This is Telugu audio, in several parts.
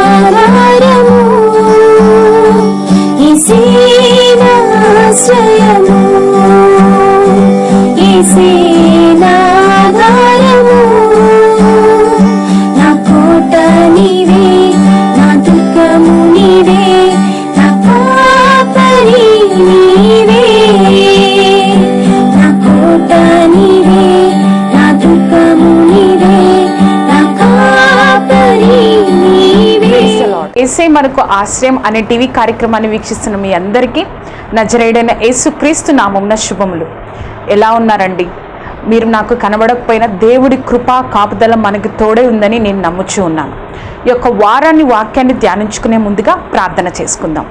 ఈసేనాధారము ఈసేనాశ్రయము ఈసేనాధారము మనకు ఆశ్రయం అనే టీవీ కార్యక్రమాన్ని వీక్షిస్తున్న మీ అందరికీ నజరేడైన యేసుక్రీస్తు నామమున శుభములు. ఎలా ఉన్నారండి? మీరు నాకు కనబడకపోయినా దేవుడి కృపా కాపుదల మనకు తోడే ఉందని నేను నమ్ముచూ ఉన్నాను. ఈ యొక్క వారాన్ని వాక్యాన్ని ధ్యానించుకునే ముందుగా ప్రార్థన చేసుకుందాం.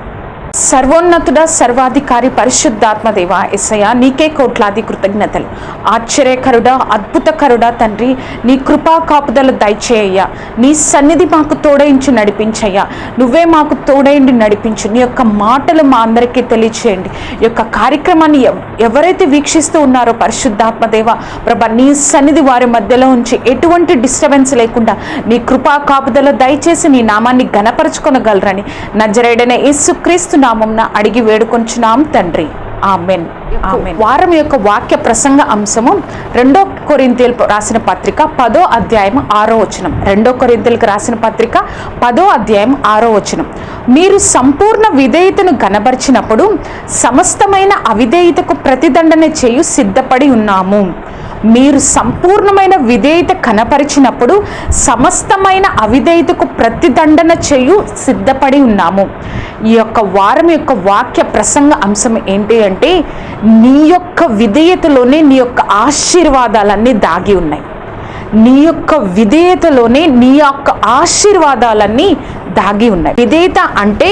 సర్వోన్నతుడ సర్వాధికారి పరిశుద్ధాత్మదేవ ఎస్సయ నీకే కోట్లాది కృతజ్ఞతలు. ఆశ్చర్యకరుడ అద్భుతకరుడ తండ్రి నీ కృపా కాపుదలు దయచేయ్యా. నీ సన్నిధి మాకు తోడయించి నడిపించయ్యా. నువ్వే మాకు తోడైండి నడిపించు. నీ యొక్క మాటలు మా అందరికీ తెలియచేయండి. ఈ యొక్క కార్యక్రమాన్ని ఎవరైతే వీక్షిస్తూ ఉన్నారో పరిశుద్ధాత్మదేవ ప్రభ నీ సన్నిధి వారి మధ్యలో ఉంచి ఎటువంటి డిస్టర్బెన్స్ లేకుండా నీ కృపా కాపుదలు దయచేసి నీ నామాన్ని గణపరచుకొనగలరని నజరేడైన యేసుక్రీస్తు నామంన అడిగి వేడుకొంచున్నాం తండ్రి. ఆమెన్. ఆమెన్. వారం యొక్క వాక్య ప్రసంగ అంశము రెండో కొరింతీలకు రాసిన పత్రిక పదో అధ్యాయం ఆరో వచనం. రెండో కొరింతీలకు రాసిన పత్రిక పదో అధ్యాయం ఆరో వచనం. మీరు సంపూర్ణ విధేయతను గనబరిచినప్పుడు సమస్తమైన అవిధేయతకు ప్రతిదండన చేయు సిద్ధపడి ఉన్నాము. మీరు సంపూర్ణమైన విధేయత కనపరిచినప్పుడు సమస్తమైన అవిధేయతకు ప్రతిదండన చేయు సిద్ధపడి ఉన్నాము. ఈ యొక్క వారం యొక్క వాక్య ప్రసంగ అంశం ఏంటి అంటే నీ యొక్క విధేయతలోనే నీ యొక్క ఆశీర్వాదాలన్నీ దాగి ఉన్నాయి. నీ యొక్క విధేయతలోనే నీ యొక్క ఆశీర్వాదాలన్నీ దాగి ఉన్నాయి. విధేయత అంటే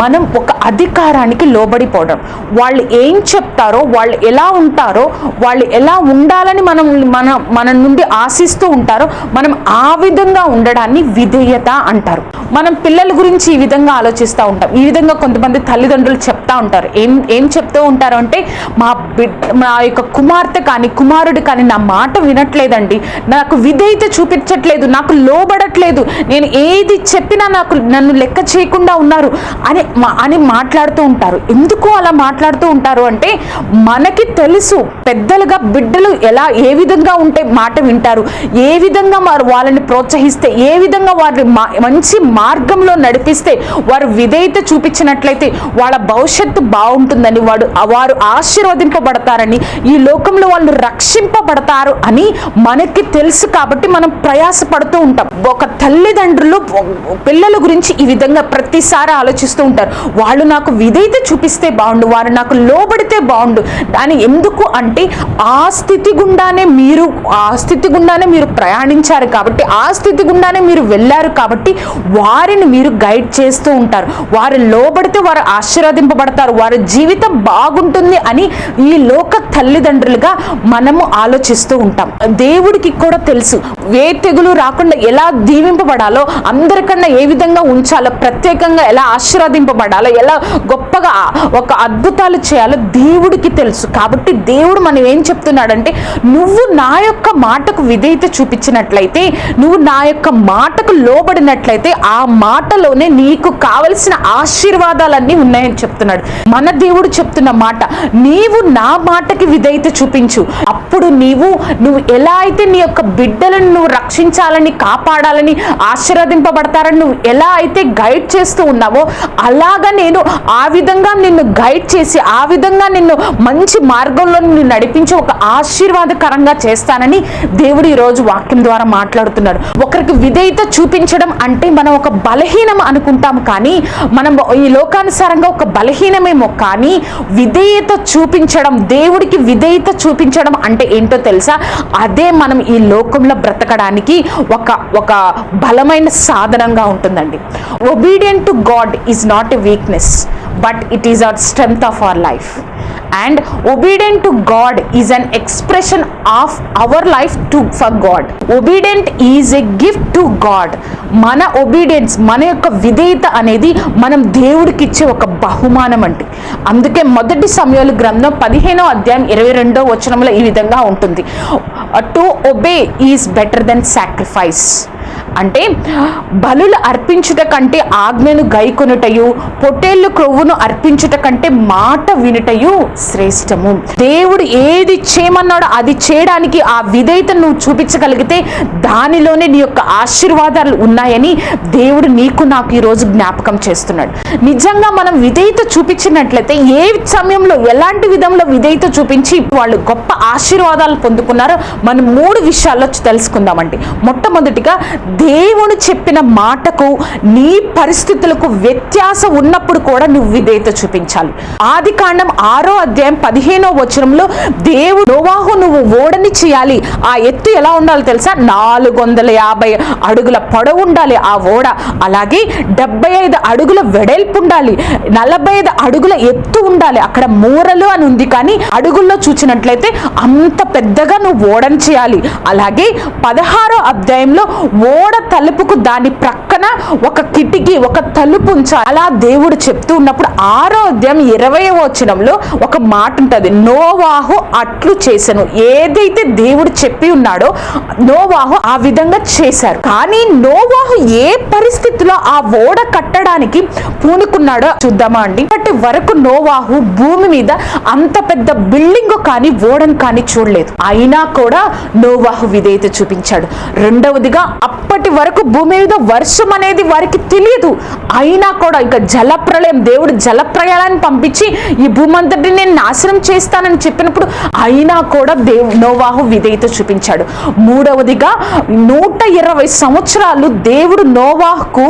మనం ఒక అధికారానికి లోబడిపోవడం. వాళ్ళు ఏం చెప్తారో వాళ్ళు ఎలా ఉంటారో వాళ్ళు ఎలా ఉండాలని మనం మన మన నుండి ఆశిస్తూ ఉంటారో మనం ఆ విధంగా ఉండడాన్ని విధేయత అంటారు. మనం పిల్లల గురించి ఈ విధంగా ఆలోచిస్తూ ఉంటాం. ఈ విధంగా కొంతమంది తల్లిదండ్రులు చెప్తా ఉంటారు. ఏం ఏం చెప్తూ ఉంటారు అంటే మా బిడ్డ మా యొక్క కుమార్తె కానీ కుమారుడు కానీ నా మాట వినట్లేదండి. నాకు విధేయత చూపించట్లేదు నాకు లోబడట్లేదు. నేను ఏది చెప్పినా నాకు నన్ను లెక్క చేయకుండా ఉన్నారు అని మా- అని మాట్లాడుతూ ఉంటారు. ఎందుకు అలా మాట్లాడుతూ ఉంటారు అంటే మనకి తెలుసు పెద్దలుగా బిడ్డలు ఎలా ఏ విధంగా ఉంటే మాట వింటారు ఏ విధంగా వారు వాళ్ళని ప్రోత్సహిస్తే ఏ విధంగా వారిని మా- మంచి మార్గంలో నడిపిస్తే వారు విధేయత చూపించినట్లయితే వాళ్ళ భవిష్యత్తు బాగుంటుందని వాడు వారు ఆశీర్వదింపబడతారని ఈ లోకంలో వాళ్ళు రక్షింపబడతారు అని మనకి తెలుసు కాబట్టి మనం ప్రయాసపడుతూ ఉంటాం. ఒక తల్లిదండ్రులు పిల్లల గురించి ఈ విధంగా ప్రతిసారి ఆలోచిస్తూ ఉంటారు. వాళ్ళు నాకు విధేయత చూపిస్తే బాగుండు వారు నాకు లోబడితే బాగుండు. అని ఎందుకు అంటే ఆ స్థితి గుండానే మీరు ఆ స్థితి గుండానే మీరు ప్రయాణించారు కాబట్టి ఆ స్థితి గుండానే మీరు వెళ్ళారు కాబట్టి వారిని మీరు గైడ్ చేస్తూ ఉంటారు. వారు లోబడితే వారు ఆశీర్వదింపబడతారు. వారి జీవితం బాగుంటుంది అని ఈ లోక తల్లిదండ్రులుగా మనము ఆలోచిస్తూ ఉంటాం. దేవుడికి కూడా తెలుసు. ఏ తెగులు రాకుండా ఎలా దీవింపబడాలో అందరికన్నా ఏ విధంగా ఉంచాలో ప్రత్యేకంగా ఎలా ఆశీర్వదింపబడాలో ఎలా గొప్పగా ఒక అద్భుతాలు చేయాలో దేవుడికి తెలుసు. కాబట్టి దేవుడు మనం ఏం చెప్తున్నాడంటే నువ్వు నా యొక్క మాటకు విధేయత చూపించినట్లయితే నువ్వు నా యొక్క మాటకు లోబడినట్లయితే ఆ మాటలోనే నీకు కావలసిన ఆశీర్వాదాలన్నీ ఉన్నాయని చెప్తున్నాడు. మన దేవుడు చెప్తున్న మాట నీవు నా మాటకి విధేయత చూపించు. అప్పుడు నీవు నువ్వు ఎలా అయితే నీ యొక్క బిడ్డలను నువ్వు రక్షించాలని కాపాడాలని ఆశీర్వదింపబడతారని నువ్వు ఎలా అయితే గైడ్ చేస్తూ ఉన్నావో అలాగా నేను ఆ విధంగా నిన్ను గైడ్ చేసి ఆ విధంగా నిన్ను మంచి మార్గంలో నిన్ను నడిపించి ఒక ఆశీర్వాదకరంగా చేస్తానని దేవుడు ఈరోజు వాక్యం ద్వారా మాట్లాడుతున్నాడు. ఒకరికి విధేయత చూపించడం అంటే మనం ఒక బలహీనం అనుకుంటాం కానీ మనం ఈ లోకానుసారంగా ఒక బలహీనమేమో కానీ విధేయత చూపించడం దేవుడికి విధేయత చూపించడం అంటే ఏంటో తెలుసా? అదే మనం ఈ లోకంలో బ్రతకడానికి ఒక ఒక బలమైన సాధనంగా ఉంటుందండి. Obedient to God is not a weakness but it is our strength of our life and obedient to God is an expression of our life to for God obedient is a gift to God మన ఒబీడియన్స్ మన యొక్క విధేయత అనేది మనం దేవుడికి ఇచ్చే ఒక బహుమానం అంటే అందుకే మొదటి సమయాలు గ్రంథం పదిహేనో అధ్యాయం ఇరవై రెండో వచనంలో ఈ విధంగా ఉంటుంది. To obey is better than sacrifice అంటే బలులు అర్పించుట కంటే ఆజ్ఞను గైకొనుటయు పొట్టేళ్ళు క్రొవ్వును అర్పించుట కంటే మాట వినుటయు శ్రేష్టము. దేవుడు ఏది చేయమన్నాడో అది చేయడానికి ఆ విధేయత నువ్వు చూపించగలిగితే దానిలోనే నీ యొక్క ఆశీర్వాదాలు ఉన్నాయని దేవుడు నీకు నాకు ఈరోజు జ్ఞాపకం చేస్తున్నాడు. నిజంగా మనం విధేయత చూపించినట్లయితే ఏ సమయంలో ఎలాంటి విధంలో విధేయత చూపించి వాళ్ళు గొప్ప ఆశీర్వాదాలు పొందుకున్నారో మనం మూడు విషయాల్లో తెలుసుకుందామండి. మొట్టమొదటిగా దేవుడు చెప్పిన మాటకు నీ పరిస్థితులకు వ్యత్యాసం ఉన్నప్పుడు కూడా నువ్వు విధేయత చూపించాలి. ఆది కాండం ఆరో అధ్యాయం పదిహేనో వచనంలో దేవుడు నోవాహు నువ్వు ఓడని చేయాలి. ఆ ఎత్తు ఎలా ఉండాలో తెలుసా? నాలుగు వందల యాభై అడుగుల పొడవు ఉండాలి ఆ ఓడ. అలాగే డెబ్బై ఐదు అడుగుల వెడల్పు ఉండాలి. నలభై ఐదు అడుగుల ఎత్తు ఉండాలి. అక్కడ మూరలు అని ఉంది కానీ అడుగుల్లో చూసినట్లయితే అంత పెద్దగా నువ్వు ఓడని చేయాలి. అలాగే పదహారో అధ్యాయంలో ఓడ తలుపుకు దాని ప్రక్కన ఒక కిటికీ ఒక తలుపు ఉంచాలి అలా దేవుడు చెప్తూ ఉన్నప్పుడు ఆరోగ్యం ఇరవై వచనంలో ఒక మాట ఉంటుంది. నోవాహు అట్లు చేశాను ఏదైతే దేవుడు చెప్పి ఉన్నాడో నోవాహు ఆ విధంగా చేశారు. కానీ నోవాహు ఏ పరిస్థితిలో ఆ ఓడ కట్టడానికి పూనుకున్నాడో చూద్దామా అండి. ఇప్పటి వరకు నోవాహు భూమి మీద అంత పెద్ద బిల్డింగ్ కానీ ఓడను కానీ చూడలేదు. అయినా కూడా నోవాహు విధేయత చూపించాడు. రెండవదిగా అప్పటి వరకు భూమి మీద వర్షం అనేది వారికి తెలియదు అయినా కూడా ఇక జలప్రలయం దేవుడు జలప్రయాణాన్ని పంపించి ఈ భూమంతటి నేను నాశనం చేస్తానని చెప్పినప్పుడు అయినా కూడా దేవు నోవాహు విధేయత చూపించాడు. మూడవదిగా నూట ఇరవై సంవత్సరాలు దేవుడు నోవాహుకు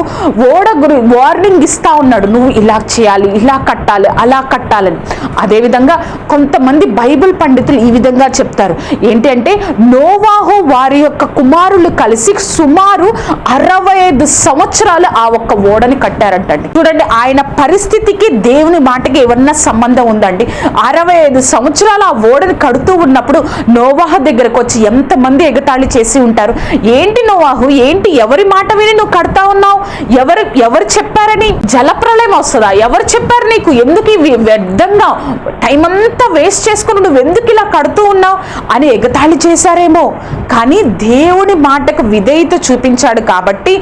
ఓడ వార్నింగ్ ఇస్తా ఉన్నాడు. నువ్వు ఇలా చేయాలి ఇలా కట్టాలి అలా కట్టాలని. అదేవిధంగా కొంతమంది బైబిల్ పండితులు ఈ విధంగా చెప్తారు. ఏంటి అంటే నోవాహు వారి యొక్క కుమారులు కలిసి సుమారు అరవై ఐదు సంవత్సరాలు ఆ ఒక్క ఓడని కట్టారంటండి. చూడండి ఆయన పరిస్థితికి దేవుని మాటకి ఏమన్నా సంబంధం ఉందండి? అరవై ఐదు సంవత్సరాలు ఆ ఓడని కడుతూ ఉన్నప్పుడు నోవాహ దగ్గరకు వచ్చి ఎంతమంది ఎగతాళి చేసి ఉంటారు? ఏంటి నోవాహు? ఏంటి ఎవరి మాట విని నువ్వు కడతా ఉన్నావు? ఎవరు ఎవరు చెప్పారని? జలప్రలయం వస్తుందా? ఎవరు చెప్పారు నీకు? ఎందుకు ఇవి వ్యర్థంగా టైం అంతా వేస్ట్ చేసుకుని నువ్వు ఎందుకు ఇలా కడుతూ ఉన్నావు? అని ఎగతాళి చేశారేమో. కానీ దేవుని మాటకు విధేయత చూపించాడు కాబట్టి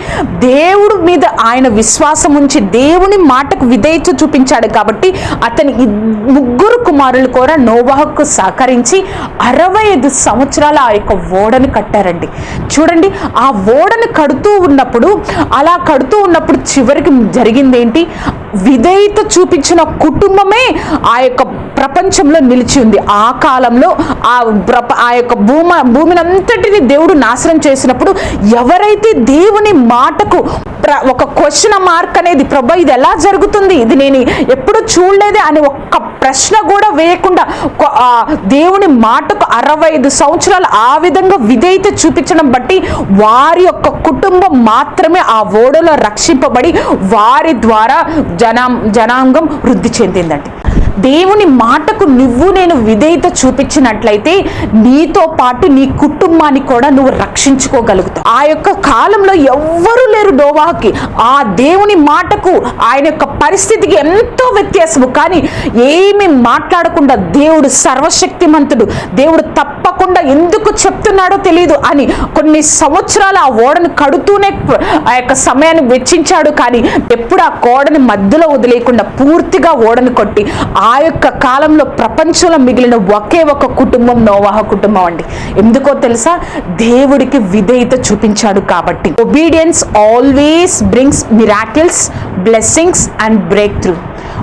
దేవుడు మీద ఆయన విశ్వాసం ఉంచి దేవుని మాటకు విధేయత చూపించాడు కాబట్టి అతని ముగ్గురు కుమారులు కూడా నోవాహకు సహకరించి అరవై ఐదు సంవత్సరాల ఆ యొక్క ఓడను కట్టారండి. చూడండి ఆ ఓడను కడుతూ ఉన్నప్పుడు అలా కడుతూ ఉన్నప్పుడు చివరికి జరిగింది ఏంటి విధేయత చూపించిన కుటుంబమే ఆ యొక్క ప్రపంచంలో నిలిచి ఉంది. ఆ కాలంలో ఆ ప్రప ఆ యొక్క భూమ భూమిని అంతటిని దేవుడు నాశనం చేసినప్పుడు ఎవరైతే దేవుని మాటకు ప్ర- ఒక క్వశ్చన్ మార్క్ అనేది ప్రభా ఇది ఎలా జరుగుతుంది? ఇది నేను ఎప్పుడు చూడలేదే అని ఒక్క ప్రశ్న కూడా వేయకుండా దేవుని మాటకు అరవై ఐదు సంవత్సరాలు ఆ విధంగా విధేయత చూపించడం బట్టి వారి యొక్క కుటుంబం మాత్రమే ఆ ఓడలో రక్షింపబడి వారి ద్వారా జనా జనాంగం వృద్ధి చెందిందండి. దేవుని మాటకు నువ్వు నేను విధేయత చూపించినట్లయితే నీతో పాటు నీ కుటుంబాన్ని కూడా నువ్వు రక్షించుకోగలుగుతావు. ఆ యొక్క కాలంలో ఎవ్వరూ లేరు డోవాకి ఆ దేవుని మాటకు ఆయన యొక్క పరిస్థితికి ఎంతో వ్యత్యాసము. కానీ ఏమి మాట్లాడకుండా దేవుడు సర్వశక్తిమంతుడు దేవుడు తప్పకుండా ఎందుకు చెప్తున్నాడో తెలియదు అని కొన్ని సంవత్సరాలు ఆ ఓడను కడుతూనే ఆ యొక్క సమయాన్ని వెచ్చించాడు. కానీ ఎప్పుడు ఆ కోడని మధ్యలో వదిలేయకుండా పూర్తిగా ఓడను కొట్టి ఆ ఆ యొక్క కాలంలో ప్రపంచంలో మిగిలిన ఒకే ఒక కుటుంబం నోవాహ కుటుంబం అండి. ఎందుకో తెలుసా? దేవుడికి విధేయత చూపించాడు కాబట్టి. Obedience always brings miracles blessings and breakthrough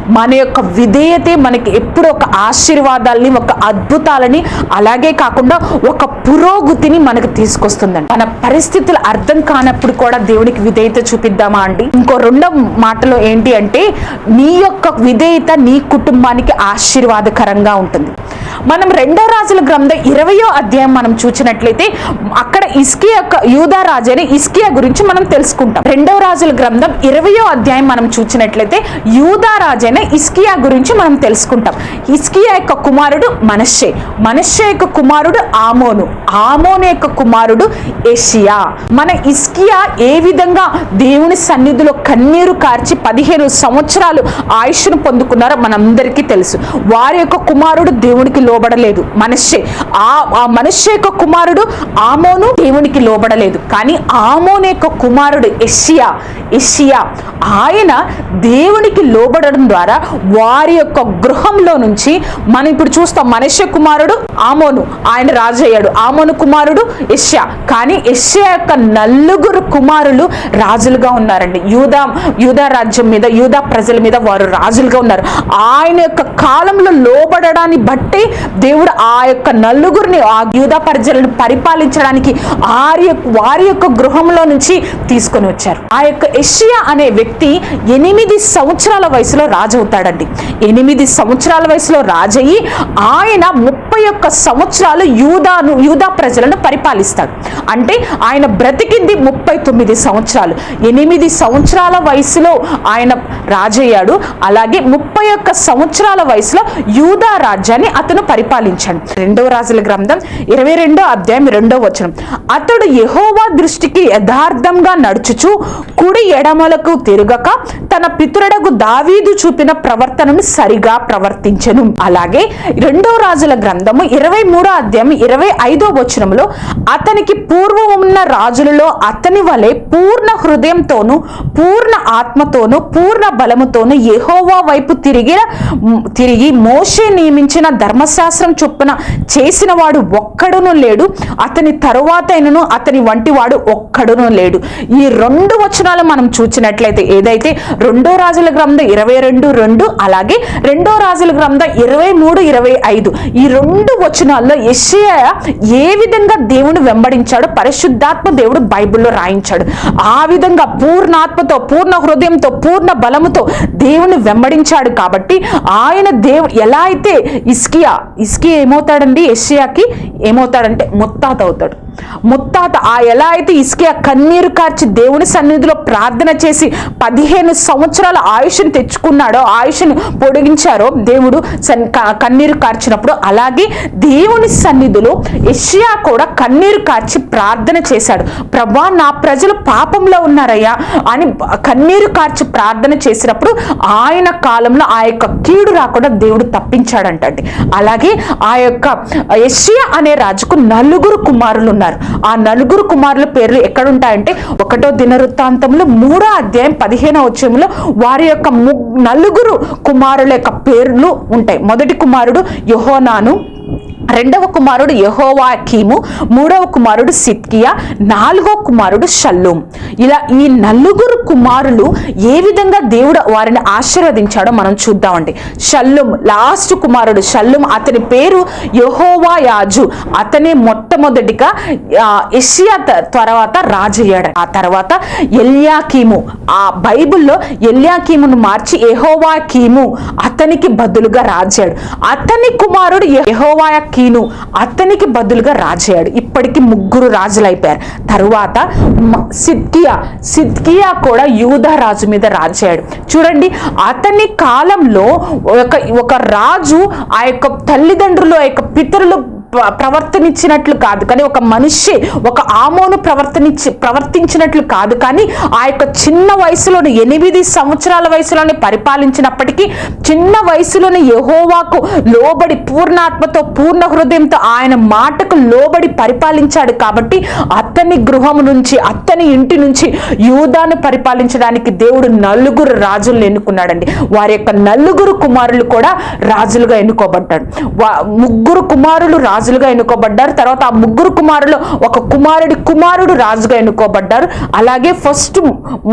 మన యొక్క విధేయతే మనకి ఎప్పుడు ఒక ఆశీర్వాదాలని ఒక అద్భుతాలని అలాగే కాకుండా ఒక పురోగతిని మనకు తీసుకొస్తుందండి. మన పరిస్థితులు అర్థం కానప్పుడు కూడా దేవుడికి విధేయత చూపిద్దామా అండి? ఇంకో రెండో మాటలో ఏంటి అంటే నీ యొక్క విధేయత నీ కుటుంబానికి ఆశీర్వాదకరంగా ఉంటుంది. మనం రెండో రాజుల గ్రంథం ఇరవయో అధ్యాయం మనం చూసినట్లయితే అక్కడ ఇస్కియా యొక్క యూదా రాజు అని ఇస్కియా గురించి మనం తెలుసుకుంటాం. రెండవ రాజుల గ్రంథం ఇరవయో అధ్యాయం మనం చూసినట్లయితే యూదా రాజు అయిన ఇస్కియా గురించి మనం తెలుసుకుంటాం. ఇస్కియా యొక్క కుమారుడు మనషే మనషే యొక్క కుమారుడు ఆమోను. ఆమోను యొక్క కుమారుడు ఏషియా. మన ఇస్కియా ఏ విధంగా దేవుని సన్నిధిలో కన్నీరు కార్చి పదిహేను సంవత్సరాలు ఆయుష్ను పొందుకున్నారో మనందరికీ తెలుసు. వారి యొక్క కుమారుడు దేవునికి లోబడలేదు. మనషే ఆ ఆ యొక్క కుమారుడు ఆమోను దేవునికి లోబడలేదు. కానీ ఆమోను యొక్క కుమారుడు ఎషియా ఎషియా ఆయన దేవునికి లోబడడం ద్వారా వారి యొక్క గృహంలో నుంచి మనం ఇప్పుడు చూస్తాం మనుష్య కుమారుడు ఆమోను ఆయన రాజు అయ్యాడు. ఆమోను కుమారుడు ఎషియా కానీ ఎషియా యొక్క నలుగురు కుమారులు రాజులుగా ఉన్నారండి. యూదా యూదా రాజ్యం మీద యూదా ప్రజల మీద వారు రాజులుగా ఉన్నారు. ఆయన యొక్క కాలంలో లోబడడాన్ని బట్టి దేవుడు ఆ యొక్క నలుగురిని ఆ యూదా ప్రజలను పరిపాలించడానికి ఆరి వారి యొక్క గృహంలో నుంచి తీసుకొని వచ్చారు. ఆ యొక్క ఎషియా అనే వ్యక్తి ఎనిమిది సంవత్సరాల వయసులో రాజవుతాడండి. ఎనిమిది సంవత్సరాల వయసులో రాజయ్యి ఆయన ముప్పై ఒక్క సంవత్సరాలు యూదాను యూదా ప్రజలను పరిపాలిస్తాడు. అంటే ఆయన బ్రతికింది ముప్పై తొమ్మిది సంవత్సరాలు. ఎనిమిది సంవత్సరాల వయసులో ఆయన రాజయ్యాడు. అలాగే ముప్పై ఒక్క సంవత్సరాల వయసులో యూదా రాజ్యాన్ని అతను పరిపాలించాడు రెండవ రాజుల గ్రంథం ఇరవై రెండో అధ్యాయం రెండో వచనం. అతడు యహోవా దృష్టికి యథార్థంగా నడుచుచు కుడి ఎడమలకు తిరగక తన పితరుడకు దావీదు చూపిన ప్రవర్తనను సరిగా ప్రవర్తించను. అలాగే రెండో రాజుల గ్రంథము ఇరవై మూడో అధ్యాయం ఇరవై ఐదో వచనంలో అతనికి పూర్వం ఉన్న రాజులలో అతని వలె పూర్ణ హృదయంతోను పూర్ణ ఆత్మతోనూ పూర్ణ బలముతోనూ యహోవా వైపు తిరిగి తిరిగి మోషే నియమించిన ధర్మశాస్త్రం చొప్పున చేసిన వాడు ఒక్కడును లేడు అతని తరువాతైనను అతని వంటి వాడు ఒక్కడును లేడు. ఈ రెండు వచనాలు మనం చూసినట్లయితే ఏదైతే రెండో రాజుల గ్రంథం ఇరవై రెండు రెండు అలాగే రెండో రాజుల గ్రంథం ఇరవై మూడు ఇరవై ఐదు. ఈ రెండు వచనాల్లో యెషయా ఏ విధంగా దేవుని వెంబడించాడో? పరిశుద్ధాత్మ దేవుడు బైబిల్లో రాయించాడు. ఆ విధంగా పూర్ణాత్మతో పూర్ణ హృదయంతో పూర్ణ బలముతో దేవుని వెంబడించాడు కాబట్టి ఆయన దేవు ఎలా అయితే ఇస్కియా ఇస్కి ఏమవుతాడండి? ఎస్సియాకి ఏమవుతాడంటే ముత్తాత అవుతాడు ముత్తాత ఆ ఎలా అయితే ఇస్కియా కన్నీరు కార్చి దేవుని సన్నిధిలో ప్రార్థన చేసి పదిహేను సంవత్సరాల ఆయుష్ని తెచ్చుకున్నాడో ఆయుష్ని పొడిగించారో దేవుడు సన్- కన్నీరు కార్చినప్పుడు అలాగే దేవుని సన్నిధిలో ఇషియా కూడా కన్నీరు కార్చి ప్రార్థన చేశాడు. ప్రభా నా ప్రజలు పాపంలో ఉన్నారయ్యా అని కన్నీరు కార్చి ప్రార్థన చేసినప్పుడు ఆయన కాలంలో ఆ యొక్క కీడు రాకుండా దేవుడు తప్పించాడంటండి. అలాగే ఆ యొక్క అనే రాజుకు నలుగురు కుమారులు ఉన్నారు. ఆ నలుగురు కుమారుల పేర్లు ఎక్కడుంటాయంటే ఒకటో దినవృత్తాంతంలో మూడో అధ్యాయం పదిహేనో వచ్చంలో వారి యొక్క ము- నలుగురు కుమారుల యొక్క పేర్లు ఉంటాయి. మొదటి కుమారుడు యుహోనాను రెండవ కుమారుడు యెహోవాకీము మూడవ కుమారుడు సిత్కియా నాలుగో కుమారుడు షల్లూం. ఇలా ఈ నలుగురు కుమారులు ఏ విధంగా దేవుడు వారిని ఆశీర్వదించాడో మనం చూద్దామండి. షల్లుం లాస్ట్ కుమారుడు షల్లుం అతని పేరు యెహోవా యాజు అతనే మొట్టమొదటిగా ఎషియా త- తర్వాత రాజయ్యాడు. ఆ తర్వాత ఎల్యాకీము. ఆ బైబిల్లో ఎల్యాకీమును మార్చి యెహోవాకీము అతనికి బదులుగా రాజాడు అతని కుమారుడు యహోవా యెహోవాకీను అతనికి బదులుగా రాజయ్యాడు. ఇప్పటికి ముగ్గురు రాజులు అయిపోయారు తరువాత సిద్కియా సిద్కియా కూడా యూదా రాజు మీద రాజయ్యాడు. చూడండి అతని కాలంలో ఒక ఒక రాజు ఆ యొక్క తల్లిదండ్రులు ఆ యొక్క పితరులు ప్రవర్తనిచ్చినట్లు కాదు. కానీ ఒక మనిషి ఒక ఆమోను ప్రవర్తనించి ప్రవర్తించినట్లు కాదు. కానీ ఆ యొక్క చిన్న వయసులోని ఎనిమిది సంవత్సరాల వయసులోనే పరిపాలించినప్పటికీ చిన్న వయసులోని యెహోవాకు లోబడి పూర్ణాత్మతో పూర్ణ హృదయంతో ఆయన మాటకు లోబడి పరిపాలించాడు కాబట్టి అతని గృహం నుంచి అతని ఇంటి నుంచి యూదాను పరిపాలించడానికి దేవుడు నలుగురు రాజులను ఎన్నుకున్నాడండి. వారి యొక్క నలుగురు కుమారులు కూడా రాజులుగా ఎన్నుకోబడ్డాడు ముగ్గురు కుమారులు రాజు రాజులుగా ఎన్నుకోబడ్డారు. తర్వాత ఆ ముగ్గురు కుమారులు ఒక కుమారుడి కుమారుడు రాజుగా ఎన్నుకోబడ్డారు. అలాగే ఫస్ట్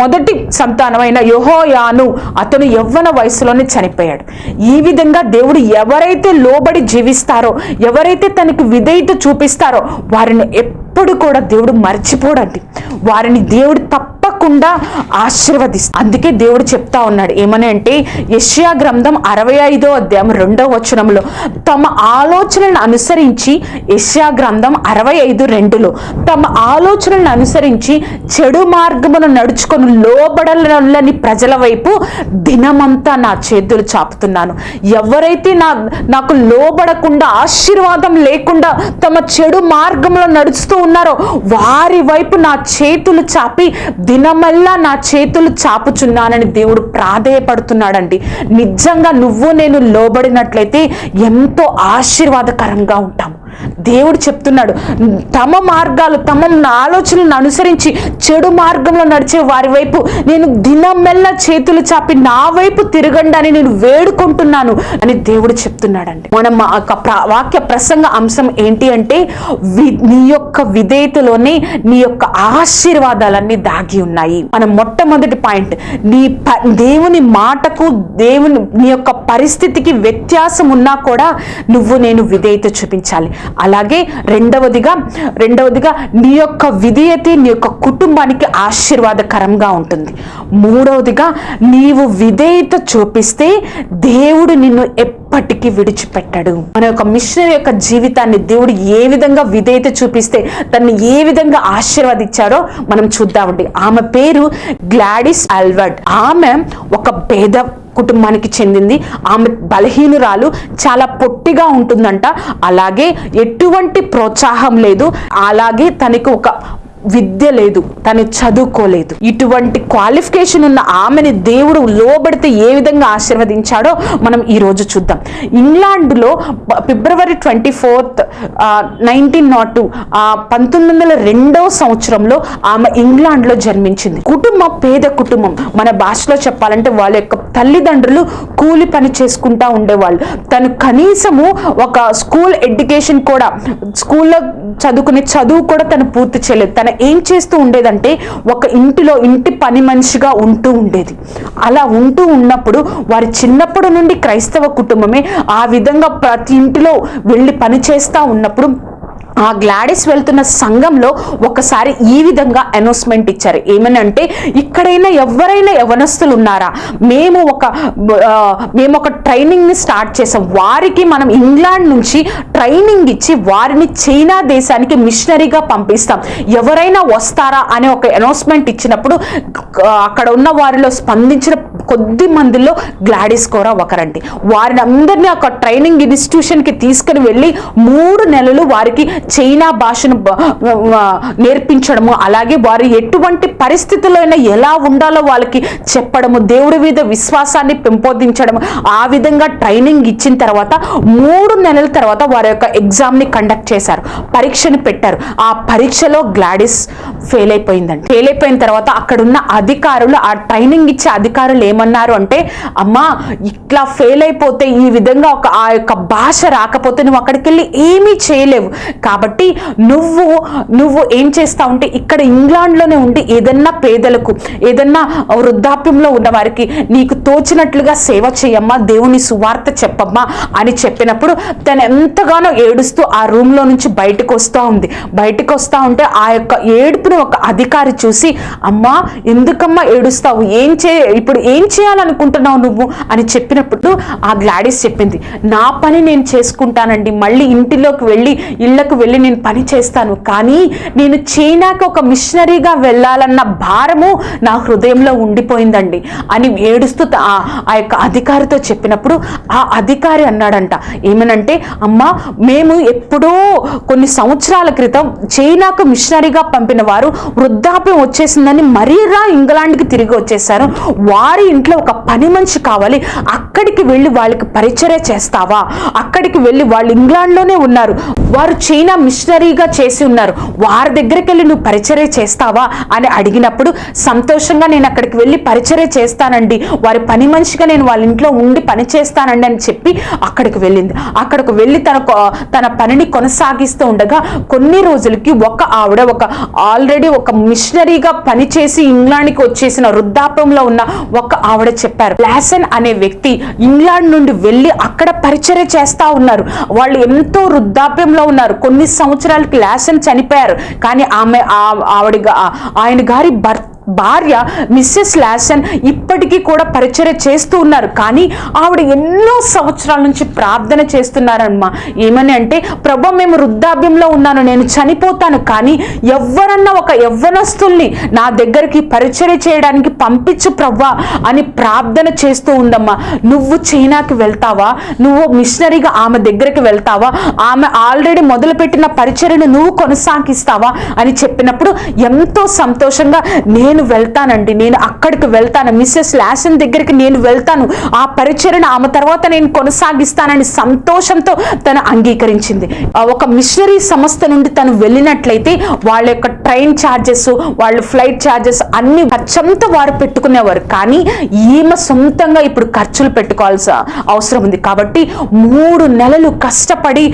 మొదటి సంతానమైన యెహోయాను అతను యవ్వన వయసులోనే చనిపోయాడు. ఈ విధంగా దేవుడు ఎవరైతే లోబడి జీవిస్తారో ఎవరైతే తనకి విధేయత చూపిస్తారో వారిని ఎప్పుడు కూడా దేవుడు మర్చిపోడండి. వారిని దేవుడు తప్ప తప్పకుండా ఆశీర్వదిస్తా. అందుకే దేవుడు చెప్తా ఉన్నాడు. ఏమని అంటే యష్యా గ్రంథం అరవై ఐదో అధ్యాయం రెండో వచనంలో తమ ఆలోచనలను అనుసరించి యష్యా గ్రంథం అరవై ఐదు రెండులో తమ ఆలోచనలను అనుసరించి చెడు మార్గమును నడుచుకొని లోబడలని ప్రజల వైపు దినమంతా నా చేతులు చాపుతున్నాను. ఎవరైతే నా నాకు లోబడకుండా ఆశీర్వాదం లేకుండా తమ చెడు మార్గంలో నడుస్తూ ఉన్నారో వారి వైపు నా చేతులు చాపి దినమల్లా నా చేతులు చాపుచున్నానని దేవుడు ప్రాధేయపడుతున్నాడండి. నిజంగా నువ్వు నేను లోబడినట్లయితే ఎంతో ఆశీర్వాదకరంగా ఉంటాము. దేవుడు చెప్తున్నాడు తమ మార్గాలు తమ ఆలోచనలను అనుసరించి చెడు మార్గంలో నడిచే వారి వైపు నేను దినమెల్ల చేతులు చాపి నా వైపు తిరగండి అని నేను వేడుకుంటున్నాను అని దేవుడు చెప్తున్నాడండి. మనం వాక్య ప్రసంగ అంశం ఏంటి అంటే వి- నీ యొక్క విధేయతలోనే నీ యొక్క ఆశీర్వాదాలన్నీ దాగి ఉన్నాయి. మన మొట్టమొదటి పాయింట్ నీ ప- దేవుని మాటకు దేవుని నీ యొక్క పరిస్థితికి వ్యత్యాసం ఉన్నా కూడా నువ్వు నేను విధేయత చూపించాలి. అలాగే రెండవదిగా రెండవదిగా నీ యొక్క విధేయత నీ యొక్క కుటుంబానికి ఆశీర్వాదకరంగా ఉంటుంది. మూడవదిగా నీవు విధేయత చూపిస్తే దేవుడు నిన్ను ఎప్పటికీ విడిచిపెట్టడు. మన యొక్క మిషనరీ యొక్క జీవితాన్ని దేవుడు ఏ విధంగా విధేయత చూపిస్తే తను ఏ విధంగా ఆశీర్వదించాడో మనం చూద్దామండి. ఆమె పేరు గ్లాడిస్ ఆల్వర్డ్ ఆమె ఒక పేద కుటుంబానికి చెందింది. ఆమె బలహీనురాలు చాలా పొట్టిగా ఉంటుందంట. అలాగే ఎటువంటి ప్రోత్సాహం లేదు. అలాగే తనకు ఒక విద్య లేదు తను చదువుకోలేదు. ఇటువంటి క్వాలిఫికేషన్ ఉన్న ఆమెని దేవుడు లోబడితే ఏ విధంగా ఆశీర్వదించాడో మనం ఈరోజు చూద్దాం. ఇంగ్లాండ్లో February twenty fourth nineteen nought two పంతొమ్మిది వందల రెండవ సంవత్సరంలో ఆమె ఇంగ్లాండ్లో జన్మించింది. కుటుంబం పేద కుటుంబం. మన భాషలో చెప్పాలంటే వాళ్ళ యొక్క తల్లిదండ్రులు కూలి పని చేసుకుంటా ఉండేవాళ్ళు. తను కనీసము ఒక స్కూల్ ఎడ్యుకేషన్ కూడా స్కూల్లో చదువుకునే చదువు కూడా తను పూర్తి చేయలేదు. తను ఏం చేస్తూ ఉండేదంటే ఒక ఇంటిలో ఇంటి పని మనిషిగా ఉంటూ ఉండేది. అలా ఉంటూ ఉన్నప్పుడు వారి చిన్నప్పటి నుండి క్రైస్తవ కుటుంబమే ఆ విధంగా ప్రతి ఇంటిలో వెళ్ళి పని చేస్తూ ఉన్నప్పుడు ఆ గ్లాడిస్ వెళ్తున్న సంఘంలో ఒకసారి ఈ విధంగా అనౌన్స్మెంట్ ఇచ్చారు. ఏమనంటే ఇక్కడైనా ఎవరైనా యవనస్తులు ఉన్నారా మేము ఒక మేము ఒక ట్రైనింగ్ని స్టార్ట్ చేసాం వారికి మనం ఇంగ్లాండ్ నుంచి ట్రైనింగ్ ఇచ్చి వారిని చైనా దేశానికి మిషనరీగా పంపిస్తాం. ఎవరైనా వస్తారా అనే ఒక అనౌన్స్మెంట్ ఇచ్చినప్పుడు అక్కడ ఉన్న వారిలో స్పందించిన కొద్ది మందిలో గ్లాడిస్ కూడా ఒకరండి. వారిని అందరినీ ఒక ట్రైనింగ్ ఇన్స్టిట్యూషన్కి తీసుకుని వెళ్ళి మూడు నెలలు వారికి చైనా భాషను నేర్పించడము అలాగే వారు ఎటువంటి పరిస్థితుల్లో ఎలా ఉండాలో వాళ్ళకి చెప్పడము దేవుడి మీద విశ్వాసాన్ని పెంపొందించడము ఆ విధంగా ట్రైనింగ్ ఇచ్చిన తర్వాత మూడు నెలల తర్వాత వారి యొక్క ఎగ్జామ్ని కండక్ట్ చేశారు పరీక్షను పెట్టారు. ఆ పరీక్షలో గ్లాడిస్ ఫెయిల్ అయిపోయిందండి ఫెయిల్ అయిపోయిన తర్వాత అక్కడున్న అధికారులు ఆ ట్రైనింగ్ ఇచ్చే అధికారులు ఏమన్నారు అంటే అమ్మా ఇట్లా ఫెయిల్ అయిపోతే ఈ విధంగా ఒక ఆ యొక్క భాష రాకపోతే నువ్వు అక్కడికి వెళ్ళి ఏమీ చేయలేవు. కాబట్టి నువ్వు నువ్వు ఏం చేస్తా ఉంటే ఇక్కడ ఇంగ్లాండ్లోనే ఉండి ఏదన్నా పేదలకు ఏదన్నా వృద్ధాప్యంలో ఉన్న వారికి నీకు తోచినట్లుగా సేవ చేయమ్మా దేవుని సువార్త చెప్పమ్మా అని చెప్పినప్పుడు తను ఎంతగానో ఏడుస్తూ ఆ రూమ్లో నుంచి బయటకు వస్తూ ఉంది. బయటకు వస్తూ ఉంటే ఆ యొక్క ఏడుపుని ఒక అధికారి చూసి అమ్మా ఎందుకమ్మా ఏడుస్తావు? ఏం చే ఇప్పుడు ఏం చేయాలనుకుంటున్నావు నువ్వు? అని చెప్పినప్పుడు ఆ గ్లాడీస్ చెప్పింది నా పని నేను చేసుకుంటానండి. మళ్ళీ ఇంటిలోకి వెళ్ళి ఇళ్ళకు వెళ్ళి నేను పని చేస్తాను. కానీ నేను చైనాకి ఒక మిషనరీగా వెళ్ళాలన్న భారము నా హృదయంలో ఉండిపోయిందండి. అని ఏడుస్తూ ఆ- యొక్క అధికారితో చెప్పినప్పుడు ఆ అధికారి అన్నాడంట. ఏమనంటే అమ్మ మేము ఎప్పుడో కొన్ని సంవత్సరాల క్రితం చైనాకు మిషనరీగా పంపిన వారు వృద్ధాప్యం వచ్చేసిందని మరీరా ఇంగ్లాండ్కి తిరిగి వచ్చేసారు. వారి ఇంట్లో ఒక పని మనిషి కావాలి. అక్కడికి వెళ్ళి వాళ్ళకి పరిచర్య చేస్తావా? అక్కడికి వెళ్ళి వాళ్ళు ఇంగ్లాండ్లోనే ఉన్నారు. వారు చైనా మిషనరీగా చేసి ఉన్నారు. వారి దగ్గరికి వెళ్ళి నువ్వు పరిచర్య చేస్తావా? అని అడిగినప్పుడు సంతోషంగా నేను అక్కడికి వెళ్ళి పరిచర్య చేస్తానండి. వారి పని మనిషిగా నేను వాళ్ళ ఇంట్లో ఉండి పని చేస్తానండి అని చెప్పి అక్కడికి వెళ్ళింది. అక్కడికి వెళ్ళి తన తన పనిని కొనసాగిస్తూ ఉండగా కొన్ని రోజులకి ఒక ఆవిడ ఒక ఆల్రెడీ ఒక మిషనరీగా పనిచేసి ఇంగ్లాండ్కి వచ్చేసిన వృద్ధాప్యంలో ఉన్న ఒక ఆవిడ చెప్పారు. లాసన్ అనే వ్యక్తి ఇంగ్లాండ్ నుండి వెళ్ళి అక్కడ పరిచర్య చేస్తా ఉన్నారు. వాళ్ళు ఎంతో వృద్ధాప్యంలో ఉన్నారు. కొన్ని సంవత్సరాలకి అని చనిపోయారు. కానీ ఆమె ఆవిడ ఆయన గారి భర్త భార్య మిస్సెస్ లాసన్ ఇప్పటికీ కూడా పరిచర్య చేస్తూ ఉన్నారు. కానీ ఆవిడ ఎన్నో సంవత్సరాల నుంచి ప్రార్థన చేస్తున్నారమ్మా. ఏమని అంటే ప్రభు మేము వృద్ధాభ్యంలో ఉన్నాను నేను చనిపోతాను కానీ ఎవరన్నా ఒక యవ్వనస్తుల్ని నా దగ్గరికి పరిచర్య చేయడానికి పంపించు ప్రవ్వా అని ప్రార్థన చేస్తూ ఉందమ్మా. నువ్వు చైనాకి వెళ్తావా? నువ్వు మిషనరీగా ఆమె దగ్గరికి వెళ్తావా? ఆమె ఆల్రెడీ మొదలుపెట్టిన పరిచర్యను నువ్వు కొనసాగిస్తావా? అని చెప్పినప్పుడు ఎంతో సంతోషంగా నేను వెళ్తానండి నేను అక్కడికి వెళ్తాను. మిస్సెస్ లాసన్ దగ్గరికి నేను వెళ్తాను. ఆ పరిచయను ఆమె తర్వాత నేను కొనసాగిస్తానని సంతోషంతో తను అంగీకరించింది. ఒక మిషనరీ సంస్థ నుండి తను వెళ్ళినట్లయితే వాళ్ళ యొక్క ట్రైన్ ఛార్జెస్ వాళ్ళ ఫ్లైట్ ఛార్జెస్ అన్ని ఖర్చంతా వారు పెట్టుకునేవారు. కానీ ఈమె సొంతంగా ఇప్పుడు ఖర్చులు పెట్టుకోవాల్సిన అవసరం ఉంది. కాబట్టి మూడు నెలలు కష్టపడి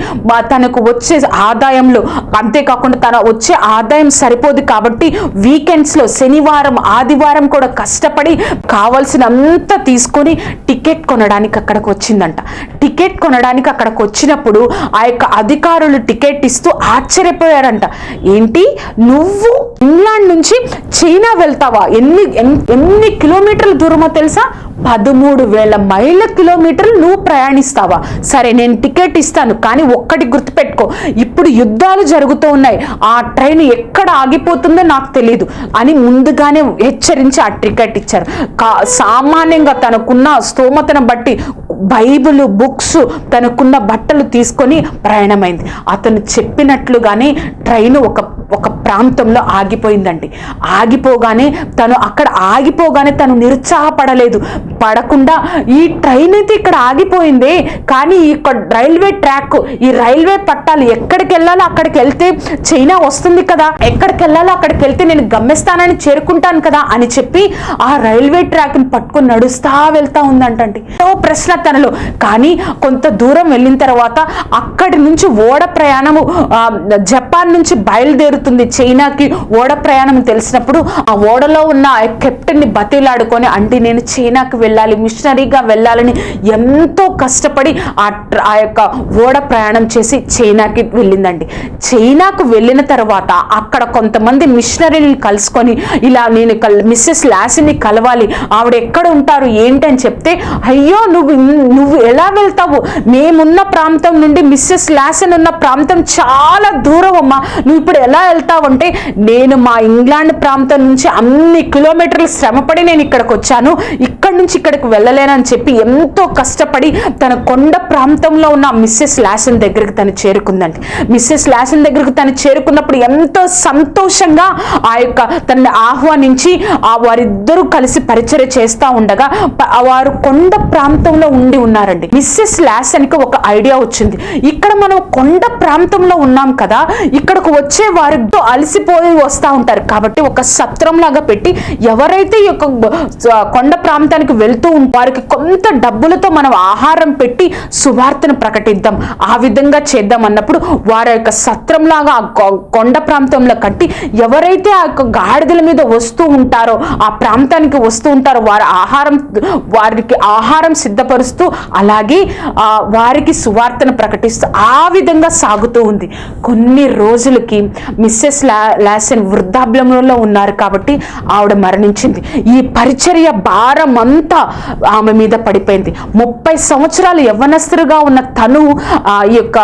తనకు వచ్చే ఆదాయంలో అంతేకాకుండా తన వచ్చే ఆదాయం సరిపోదు కాబట్టి వీకెండ్స్లో శనివారం ఆదివారం కూడా కష్టపడి కావాల్సినంత తీసుకొని టికెట్ కొనడానికి అక్కడికి వచ్చిందంట. టికెట్ కొనడానికి అక్కడికి వచ్చినప్పుడు ఆ యొక్క అధికారులు టికెట్ ఇస్తూ ఆశ్చర్యపోయారంట. ఏంటి? నువ్వు ఇంగ్లాండ్ నుంచి చైనా వెళ్తావా? ఎన్ని ఎన్ని కిలోమీటర్ల దూరమో తెలుసా? పదమూడు వేల మైళ్ళ కిలోమీటర్లు నువ్వు ప్రయాణిస్తావా? సరే నేను టికెట్ ఇస్తాను కానీ ఒక్కటి గుర్తుపెట్టుకో. ఇప్పుడు యుద్ధాలు జరుగుతూ ఉన్నాయి. ఆ ట్రైన్ ఎక్కడ ఆగిపోతుందో నాకు తెలియదు అని ముందుగానే హెచ్చరించి ఆ టికెట్ ఇచ్చారు. కా సామాన్యంగా తనకున్న స్తోమతను బట్టి బైబిల్ బుక్స్ తనకున్న బట్టలు తీసుకొని ప్రయాణమైంది. అతను చెప్పినట్లుగానే ట్రైన్ ఒక ఒక ప్రాంతంలో ఆగిపోయిందండి. ఆగిపోగానే తను అక్కడ ఆగిపోగానే తను నిరుత్సాహపడలేదు. పడకుండా ఈ ట్రైన్ అయితే ఇక్కడ ఆగిపోయింది. కానీ ఇక్కడ రైల్వే ట్రాక్ ఈ రైల్వే పట్టాలు ఎక్కడికి వెళ్ళాలో అక్కడికి వెళ్తే చైనా వస్తుంది కదా. ఎక్కడికి వెళ్ళాలో అక్కడికి వెళ్తే నేను గమ్యస్థానాన్ని చేరుకుంటాను కదా అని చెప్పి ఆ రైల్వే ట్రాక్ని పట్టుకొని నడుస్తా వెళ్తా ఉందంటండి. ఓ ప్రశ్న తనలో. కానీ కొంత దూరం వెళ్ళిన తర్వాత అక్కడి నుంచి ఓడ ప్రయాణము జపాన్ నుంచి బయలుదేరు బయలుదేరుతుంది చైనాకి ఓడ ప్రయాణం తెలిసినప్పుడు ఆ ఓడలో ఉన్న ఆ కెప్టెన్ని బతిలాడుకొని అంటే నేను చైనాకి వెళ్ళాలి మిషనరీగా వెళ్ళాలని ఎంతో కష్టపడి ఆ ఆ యొక్క ఓడ ప్రయాణం చేసి చైనాకి వెళ్ళిందండి. చైనాకు వెళ్ళిన తర్వాత అక్కడ కొంతమంది మిషనరీని కలుసుకొని ఇలా నేను కల్- మిస్సెస్ లాసిని కలవాలి ఆవిడ ఎక్కడ ఉంటారు ఏంటి అని చెప్తే అయ్యో నువ్వు నువ్వు ఎలా వెళ్తావు? మేమున్న ప్రాంతం నుండి మిస్సెస్ లాసన్ ఉన్న ప్రాంతం చాలా దూరం అమ్మా నువ్వు ఇప్పుడు ఎలా వెళ్తా ఉంటే నేను మా ఇంగ్లాండ్ ప్రాంతం నుంచి అన్ని కిలోమీటర్లు శ్రమపడి నేను ఇక్కడికి వచ్చాను ఇక్కడ నుంచి ఇక్కడికి వెళ్ళలేనని చెప్పి ఎంతో కష్టపడి తన కొండ ప్రాంతంలో ఉన్న మిస్సెస్ లాసన్ దగ్గరికి తను చేరుకుందండి మిస్సెస్ లాసన్ దగ్గరికి తను చేరుకున్నప్పుడు ఎంతో సంతోషంగా ఆ యొక్క తనని ఆహ్వానించి ఆ వారిద్దరూ కలిసి పరిచయం చేస్తా ఉండగా వారు కొండ ప్రాంతంలో ఉండి ఉన్నారండి. మిస్సెస్ లాసన్కి ఒక ఐడియా వచ్చింది. ఇక్కడ మనం కొండ ప్రాంతంలో ఉన్నాం కదా ఇక్కడకు వచ్చే వారితో అలసిపోయి వస్తూ ఉంటారు. కాబట్టి ఒక సత్రం లాగా పెట్టి ఎవరైతే ఈ యొక్క కొండ ప్రాంతానికి వెళ్తూ ఉంటారో వారికి కొంత డబ్బులతో మనం ఆహారం పెట్టి సువార్తను ప్రకటిద్దాం. ఆ విధంగా చేద్దాం అన్నప్పుడు వారి యొక్క సత్రం లాగా ఆ కొ- కొండ ప్రాంతంలో కట్టి ఎవరైతే ఆ యొక్క గాడిదల మీద వస్తూ ఉంటారో ఆ ప్రాంతానికి వస్తూ ఉంటారో వారి ఆహారం వారికి ఆహారం సిద్ధపరుస్తూ అలాగే ఆ, వారికి సువార్తను ప్రకటిస్తూ ఆ విధంగా సాగుతూ ఉంది. కొన్ని రోజులకి మిస్సెస్ లా లాసెన్ వృద్ధాప్యంలో ఉన్నారు కాబట్టి ఆవిడ మరణించింది. ఈ పరిచర్య భారం అంతా ఆమె మీద పడిపోయింది. ముప్పై సంవత్సరాలు యవ్వనస్తులుగా ఉన్న తను ఆ, ఈ యొక్క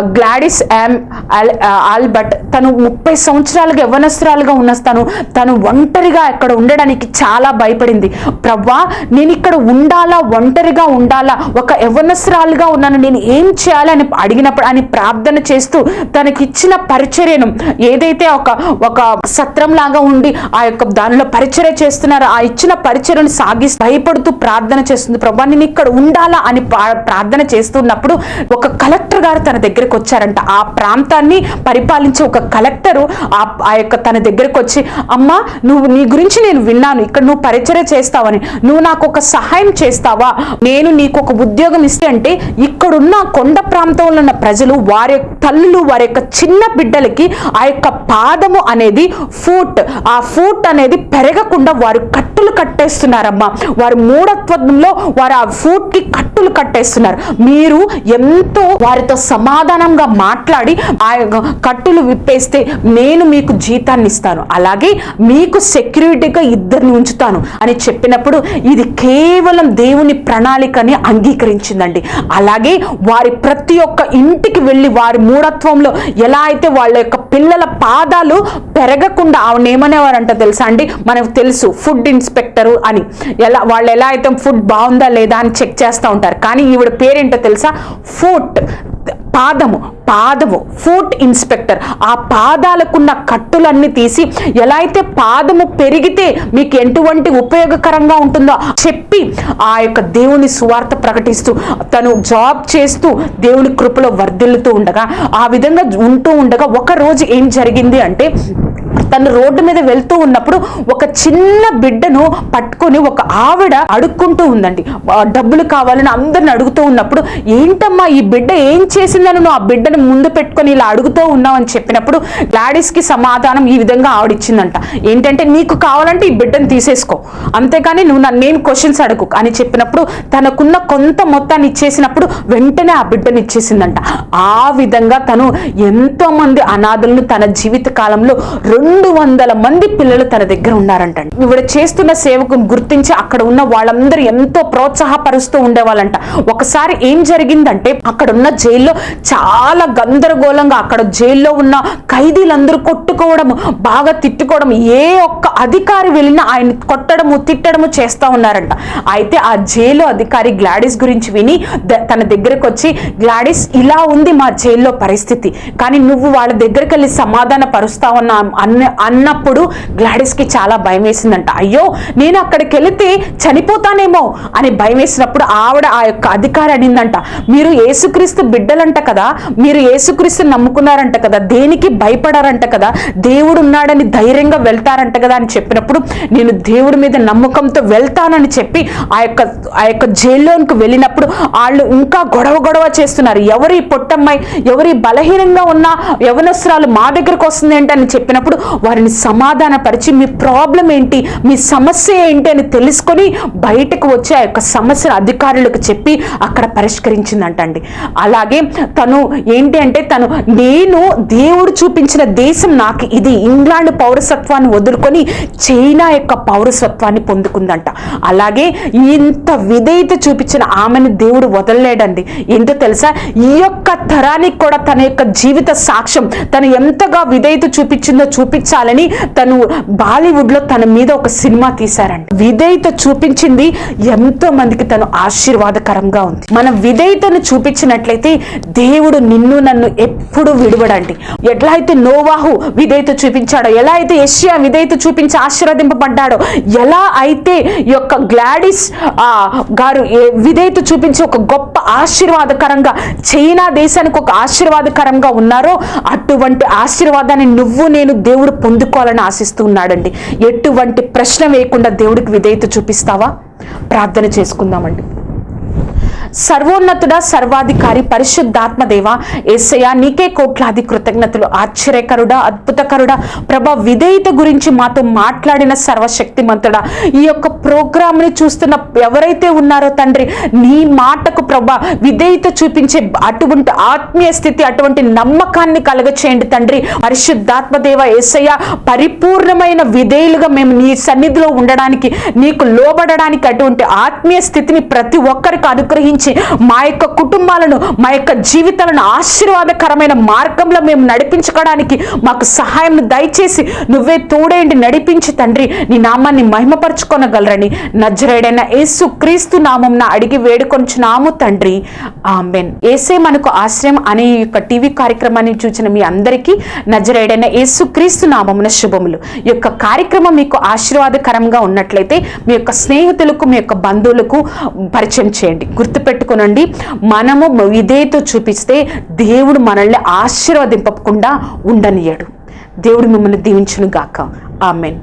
గ్లాడిస్ యామ్ ఆల్- ఆల్బర్ట్ తను ముప్పై సంవత్సరాలుగా యవ్వనస్తురాలుగా ఉన్న తను తను ఒంటరిగా ఇక్కడ ఉండడానికి చాలా భయపడింది. ప్రవ్వా నేను ఇక్కడ ఉండాలా? ఒంటరిగా ఉండాలా? ఒక యవ్వనస్తురాలుగా ఉన్నాను. నేను ఏం చేయాలని అడిగినప్పుడు అని ప్రార్థన చేస్తూ తనకిచ్చిన పరిచర్యను ఏదైతే ఒక ఒక సత్రం లాగా ఉండి ఆ యొక్క దానిలో పరిచర్య చేస్తున్నారో ఆ ఇచ్చిన పరిచర్యను సాగి భయపడుతూ ప్రార్థన చేస్తుంది. ప్రభా నేను ఇక్కడ ఉండాలా అని ప్రార్థన చేస్తున్నప్పుడు ఒక కలెక్టర్ గారు తన దగ్గరకు వచ్చారంట. ఆ ప్రాంతాన్ని పరిపాలించే ఒక కలెక్టరు ఆ ఆ యొక్క తన దగ్గరకు వచ్చి అమ్మా నువ్వు నీ గురించి నేను విన్నాను. ఇక్కడ నువ్వు పరిచర్య చేస్తావని. నువ్వు నాకు ఒక సహాయం చేస్తావా? నేను నీకు ఒక ఉద్యోగం ఇస్తే అంటే ఇక్కడున్న కొండ ప్రాంతంలో ఉన్న ప్రజలు వారి యొక్క తల్లులు వారి యొక్క చిన్న బిడ్డలకి ఆ యొక్క పాదము అనేది ఫూట్. ఆ ఫూట్ అనేది పెరగకుండా వారు కట్టులు కట్టేస్తున్నారమ్మా. వారి మూఢత్వంలో వారు ఆ ఫుడ్కి కట్టులు కట్టేస్తున్నారు. మీరు ఎంతో వారితో సమాధానంగా మాట్లాడి ఆ యొక్క కట్టులు విప్పేస్తే నేను మీకు జీతాన్ని ఇస్తాను. అలాగే మీకు సెక్యూరిటీగా ఇద్దరిని ఉంచుతాను అని చెప్పినప్పుడు ఇది కేవలం దేవుని ప్రణాళికని అంగీకరించిందండి. అలాగే వారి ప్రతి ఒక్క ఇంటికి వెళ్ళి వారి మూఢత్వంలో ఎలా అయితే వాళ్ళ యొక్క పిల్లల పాదాలు పెరగకుండా ఆవిడ ఏమనేవారంట తెలుసా అండి? మనకు తెలుసు ఫుడ్ ఇన్స్పెక్టరు అని. ఎలా వాళ్ళు ఎలా అయితే ఫుడ్ బాగుందా లేదా అని చెక్ చేస్తూ ఉంటారు. కానీ ఈవిడ పేరేంటో తెలుసా? ఫుట్ పాదము పాదము ఫుట్ ఇన్స్పెక్టర్ ఆ పాదాలకున్న కట్టులన్నీ తీసి ఎలా అయితే పాదము పెరిగితే మీకు ఎటువంటి ఉపయోగకరంగా ఉంటుందో చెప్పి ఆ యొక్క దేవుని సువార్త ప్రకటిస్తూ తను జాబ్ చేస్తూ దేవుని కృపలో వర్ధిల్లుతూ ఉండగా ఆ విధంగా ఉంటూ ఉండగా ఒక రోజు ఏం జరిగింది అంటే తను రోడ్డు మీద వెళ్తూ ఉన్నప్పుడు ఒక చిన్న బిడ్డను పట్టుకొని ఒక ఆవిడ అడుక్కుంటూ ఉందండి. డబ్బులు కావాలని అందరిని అడుగుతూ ఉన్నప్పుడు ఏంటమ్మా ఈ బిడ్డ ఏం చేసిందని నువ్వు ఆ బిడ్డను ముందు పెట్టుకొని ఇలా అడుగుతూ ఉన్నావు? అని చెప్పినప్పుడు గ్లాడిస్కి సమాధానం ఈ విధంగా ఆవిడిచ్చిందంట. ఏంటంటే నీకు కావాలంటే ఈ బిడ్డను తీసేసుకో. అంతేకాని నువ్వు నన్నేం క్వశ్చన్స్ అడుగు? అని చెప్పినప్పుడు తనకున్న కొంత మొత్తాన్ని ఇచ్చేసినప్పుడు వెంటనే ఆ బిడ్డను ఇచ్చేసిందంట. ఆ విధంగా తను ఎంతో మంది అనాథులను తన జీవిత కాలంలో రెండు రెండు వందల మంది పిల్లలు తన దగ్గర ఉన్నారంట ఇవిడ చేస్తున్న సేవకు గుర్తించి అక్కడ ఉన్న వాళ్ళందరూ ఎంతో ప్రోత్సాహపరుస్తూ ఉండేవాళ్ళంట. ఒకసారి ఏం జరిగిందంటే అక్కడ ఉన్న జైల్లో చాలా గందరగోళంగా అక్కడ జైల్లో ఉన్న ఖైదీలందరూ కొట్టుకోవడం బాగా తిట్టుకోవడం ఏ ఒక్క అధికారి వెళ్ళినా ఆయన కొట్టడము తిట్టడము చేస్తా ఉన్నారంట. అయితే ఆ జైలు అధికారి గ్లాడిస్ గురించి విని తన దగ్గరకు వచ్చి గ్లాడిస్ ఇలా ఉంది మా జైల్లో పరిస్థితి. కానీ నువ్వు వాళ్ళ దగ్గరికి వెళ్ళి సమాధాన పరుస్తావన్న అన్న అన్నప్పుడు గ్లాడిస్కి చాలా భయం వేసిందంట. అయ్యో నేను అక్కడికి వెళితే చనిపోతానేమో అని భయం వేసినప్పుడు ఆవిడ ఆ యొక్క అధికారి అనిందంట మీరు ఏసుక్రీస్తు బిడ్డలంట కదా మీరు ఏసుక్రీస్తు నమ్ముకున్నారంట కదా దేనికి భయపడారంట కదా దేవుడు ఉన్నాడని ధైర్యంగా వెళ్తారంట కదా అని చెప్పినప్పుడు నేను దేవుడి మీద నమ్మకంతో వెళ్తానని చెప్పి ఆ యొక్క ఆ యొక్క జైల్లోనికి వెళ్ళినప్పుడు వాళ్ళు ఇంకా గొడవ గొడవ చేస్తున్నారు. ఎవరి పొట్టమ్మాయి ఎవరి బలహీనంగా ఉన్న యవనస్త్రాలు మా దగ్గరకు వస్తుంది ఏంటని చెప్పినప్పుడు వారిని సమాధానపరిచి మీ ప్రాబ్లం ఏంటి మీ సమస్య ఏంటి అని తెలుసుకొని బయటకు వచ్చి ఆ యొక్క సమస్యను అధికారులకు చెప్పి అక్కడ పరిష్కరించిందంటండి. అలాగే తను ఏంటి అంటే తను నేను దేవుడు చూపించిన దేశం నాకు ఇది ఇంగ్లాండ్ పౌరసత్వాన్ని వదులుకొని చైనా యొక్క పౌరసత్వాన్ని పొందుకుందంట. అలాగే ఇంత విధేయత చూపించిన ఆమెను దేవుడు వదలలేడండి. ఏంటో తెలుసా? ఈ యొక్క తరానికి కూడా తన యొక్క జీవిత సాక్ష్యం తను ఎంతగా విధేయత చూపించిందో చూపించాలని తను బాలీవుడ్లో తన మీద ఒక సినిమా తీశారండి విధేయత చూపించింది ఎంతో మందికి తను ఆశీర్వాదకరంగా ఉంది. మన విధేయతను చూపించినట్లయితే దేవుడు నిన్ను నన్ను ఎప్పుడు విడవడండి. ఎట్లా అయితే నోవాహు విధేయత చూపించాడో ఎలా అయితే యెషయా విధేయత చూపించి ఆశీర్వదింపబడ్డాడో ఎలా అయితే యొక్క గ్లాడిస్ ఆ, గారు ఏ- విధేయత చూపించి ఒక గొప్ప ఆశీర్వాదకరంగా చైనా దేశానికి ఒక ఆశీర్వాదకరంగా ఉన్నారో అటువంటి ఆశీర్వాదాన్ని నువ్వు నేను దేవుడు పొందుకోవాలని ఆశిస్తూ ఉన్నాడండి. ఎటువంటి ప్రశ్న వేయకుండా దేవుడికి విధేయత చూపిస్తావా? ప్రార్థన చేసుకుందామండి. సర్వోన్నతుడ సర్వాధికారి పరిశుద్ధాత్మదేవ దేవ నీకే కోట్లాది కృతజ్ఞతలు. ఆశ్చర్యకరుడ అద్భుతకరుడ ప్రభ విధేయత గురించి మాతో మాట్లాడిన సర్వశక్తిమంతుడా. ఈ యొక్క ప్రోగ్రామ్ని చూస్తున్న ఎవరైతే ఉన్నారో తండ్రి నీ మాటకు ప్రభ విధేయత చూపించే అటువంటి ఆత్మీయ స్థితి అటువంటి నమ్మకాన్ని కలగచేయండి తండ్రి. పరిశుద్ధాత్మదేవ దేవ పరిపూర్ణమైన విధేయులుగా మేము నీ సన్నిధిలో ఉండడానికి నీకు లోబడడానికి అటువంటి ఆత్మీయ స్థితిని ప్రతి ఒక్కరికి అనుగ్రహించి మా యొక్క కుటుంబాలను మా యొక్క జీవితాలను ఆశీర్వాదకరమైన మార్గంలో మేము నడిపించుకోవడానికి మాకు సహాయం దయచేసి నువ్వే తోడేంటి నడిపించి తండ్రి. నీ నామాన్ని మహిమపరచుకొనగలరని నజరేడైన యేసు క్రీస్తు నామం అడిగి వేడుకొంచున్నాము తండ్రి. ఆమెన్. ఏసే మనకు ఆశ్రయం అనే ఈ యొక్క టీవీ కార్యక్రమాన్ని చూసిన మీ అందరికీ నజరేడైన యేసు క్రీస్తు నామమున శుభములు. ఈ యొక్క కార్యక్రమం మీకు ఆశీర్వాదకరంగా ఉన్నట్లయితే మీ యొక్క స్నేహితులకు మీ యొక్క బంధువులకు పరిచయం చేయండి. గుర్తుపెట్టుకునండి. మనము విధేయత చూపిస్తే దేవుడు మనల్ని ఆశీర్వదింపకుండా ఉండనియడు. దేవుడు మిమ్మల్ని దీవించును గాక ఆమెన్.